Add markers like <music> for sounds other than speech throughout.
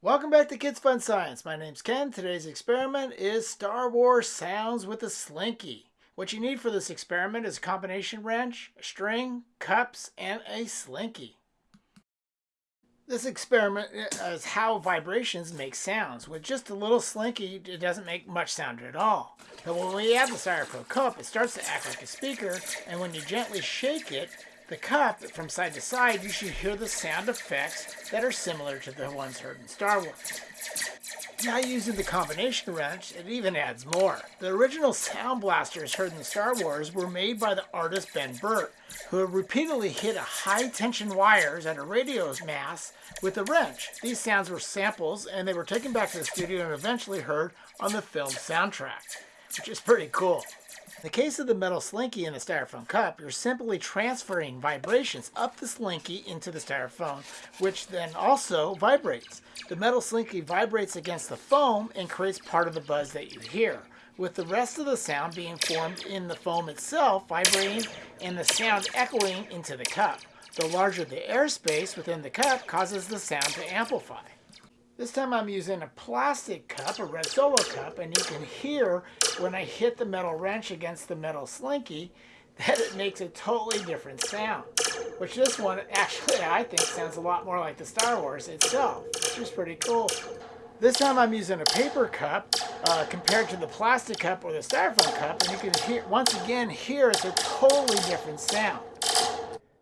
Welcome back to Kids Fun Science. My name's Ken. Today's experiment is Star Wars sounds with a slinky. What you need for this experiment is a combination wrench, a string, cups, and a slinky. This experiment uh, is how vibrations make sounds. With just a little slinky, it doesn't make much sound at all. But when we add the styrofoam cup, it starts to act like a speaker, and when you gently shake it, the cup from side to side, you should hear the sound effects that are similar to the ones heard in Star Wars. Now using the combination wrench, it even adds more. The original sound blasters heard in Star Wars were made by the artist Ben Burtt, who repeatedly hit a high tension wires at a radio's mast with a wrench. These sounds were samples and they were taken back to the studio and eventually heard on the film soundtrack, which is pretty cool. In the case of the metal slinky in the styrofoam cup, you're simply transferring vibrations up the slinky into the styrofoam, which then also vibrates. The metal slinky vibrates against the foam and creates part of the buzz that you hear, with the rest of the sound being formed in the foam itself, vibrating, and the sound echoing into the cup. The larger the airspace within the cup causes the sound to amplify. This time I'm using a plastic cup, a red solo cup, and you can hear when I hit the metal wrench against the metal slinky that it makes a totally different sound. Which this one actually I think sounds a lot more like the Star Wars itself, which is pretty cool. This time I'm using a paper cup uh, compared to the plastic cup or the styrofoam cup, and you can hear once again hear it's a totally different sound.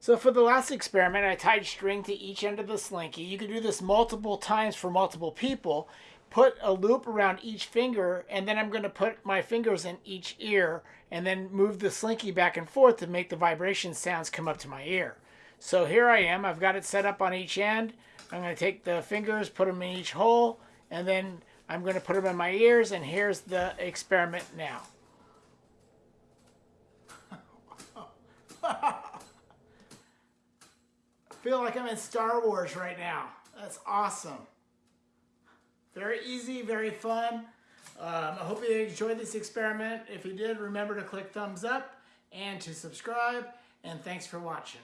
So for the last experiment, I tied string to each end of the slinky. You can do this multiple times for multiple people. Put a loop around each finger, and then I'm going to put my fingers in each ear, and then move the slinky back and forth to make the vibration sounds come up to my ear. So here I am. I've got it set up on each end. I'm going to take the fingers, put them in each hole, and then I'm going to put them in my ears, and here's the experiment now. <laughs> feel like I'm in Star Wars right now. That's awesome. Very easy, very fun. Um, I hope you enjoyed this experiment. If you did, remember to click thumbs up and to subscribe. And thanks for watching.